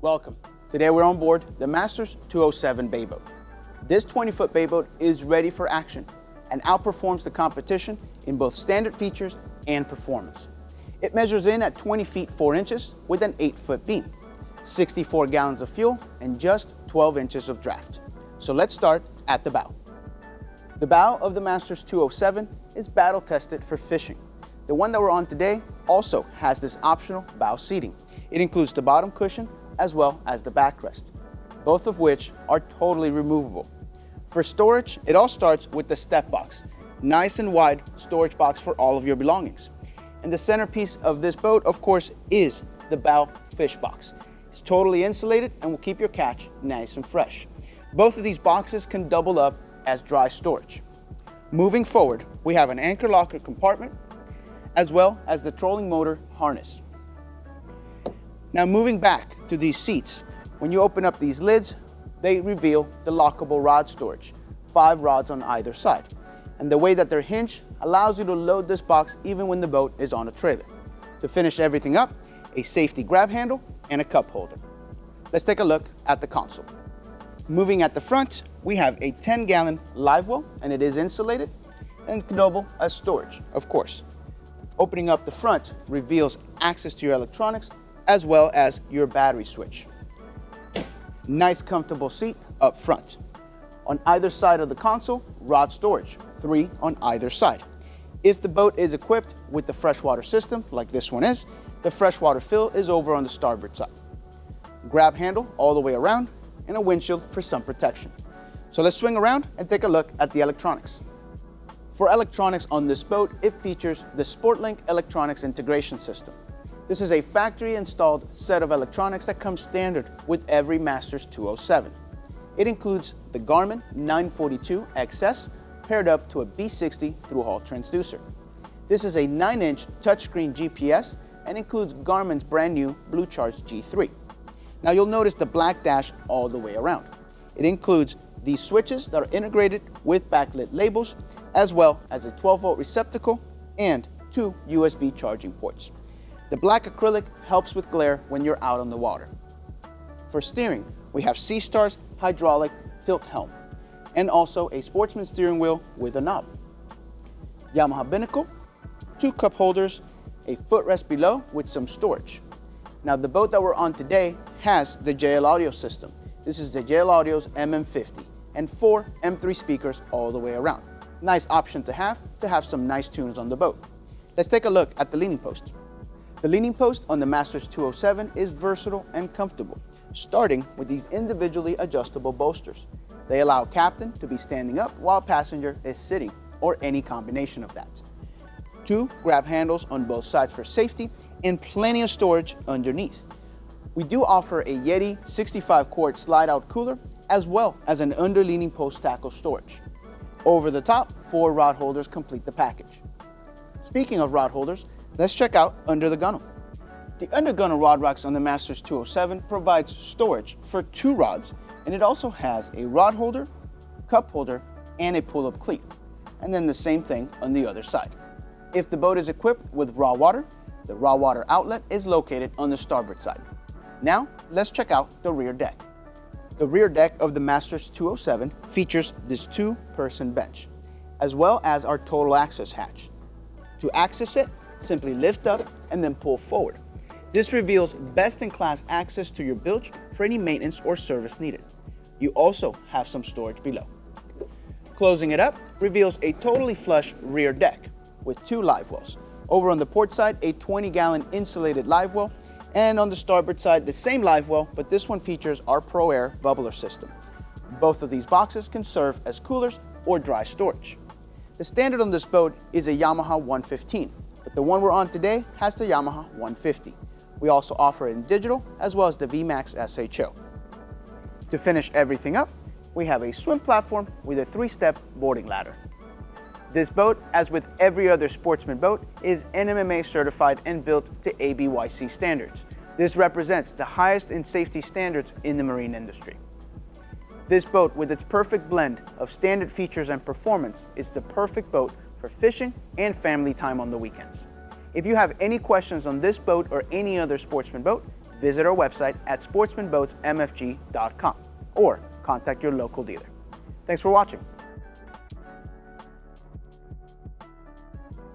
Welcome. Today we're on board the Masters 207 bay boat. This 20-foot bay boat is ready for action and outperforms the competition in both standard features and performance. It measures in at 20 feet 4 inches with an 8-foot beam, 64 gallons of fuel, and just 12 inches of draft. So let's start at the bow. The bow of the Masters 207 is battle tested for fishing. The one that we're on today also has this optional bow seating. It includes the bottom cushion as well as the backrest, both of which are totally removable. For storage, it all starts with the step box, nice and wide storage box for all of your belongings. And the centerpiece of this boat, of course, is the bow fish box. It's totally insulated and will keep your catch nice and fresh. Both of these boxes can double up as dry storage. Moving forward, we have an anchor locker compartment, as well as the trolling motor harness. Now moving back to these seats, when you open up these lids, they reveal the lockable rod storage, five rods on either side. And the way that they're hinged allows you to load this box even when the boat is on a trailer. To finish everything up, a safety grab handle and a cup holder. Let's take a look at the console. Moving at the front, we have a 10 gallon live well and it is insulated and double as storage, of course. Opening up the front reveals access to your electronics as well as your battery switch. Nice comfortable seat up front. On either side of the console, rod storage, three on either side. If the boat is equipped with the freshwater system, like this one is, the freshwater fill is over on the starboard side. Grab handle all the way around and a windshield for some protection. So let's swing around and take a look at the electronics. For electronics on this boat, it features the SportLink Electronics Integration System. This is a factory installed set of electronics that comes standard with every Masters 207. It includes the Garmin 942 XS paired up to a B60 through-hull transducer. This is a 9-inch touchscreen GPS and includes Garmin's brand new BlueChart G3. Now you'll notice the black dash all the way around. It includes these switches that are integrated with backlit labels, as well as a 12 volt receptacle and two USB charging ports. The black acrylic helps with glare when you're out on the water. For steering, we have Seastar's hydraulic tilt helm and also a sportsman steering wheel with a knob. Yamaha binnacle, two cup holders, a footrest below with some storage. Now the boat that we're on today has the JL Audio system. This is the JL Audio's MM50 and four M3 speakers all the way around. Nice option to have to have some nice tunes on the boat. Let's take a look at the leaning post. The leaning post on the Masters 207 is versatile and comfortable, starting with these individually adjustable bolsters. They allow captain to be standing up while passenger is sitting, or any combination of that. Two grab handles on both sides for safety and plenty of storage underneath. We do offer a Yeti 65 quart slide out cooler as well as an under leaning post tackle storage. Over the top, four rod holders complete the package. Speaking of rod holders, Let's check out under the gunnel. The under gunnel rod racks on the Masters 207 provides storage for two rods and it also has a rod holder, cup holder, and a pull-up cleat. And then the same thing on the other side. If the boat is equipped with raw water, the raw water outlet is located on the starboard side. Now, let's check out the rear deck. The rear deck of the Masters 207 features this two-person bench, as well as our total access hatch. To access it, Simply lift up and then pull forward. This reveals best-in-class access to your bilge for any maintenance or service needed. You also have some storage below. Closing it up reveals a totally flush rear deck with two live wells. Over on the port side, a 20-gallon insulated live well, and on the starboard side, the same live well, but this one features our Pro Air bubbler system. Both of these boxes can serve as coolers or dry storage. The standard on this boat is a Yamaha 115, but the one we're on today has the Yamaha 150. We also offer it in digital as well as the VMAX SHO. To finish everything up, we have a swim platform with a three-step boarding ladder. This boat, as with every other sportsman boat, is NMMA certified and built to ABYC standards. This represents the highest in safety standards in the marine industry. This boat, with its perfect blend of standard features and performance, is the perfect boat for fishing and family time on the weekends. If you have any questions on this boat or any other sportsman boat, visit our website at sportsmanboatsmfg.com or contact your local dealer. Thanks for watching.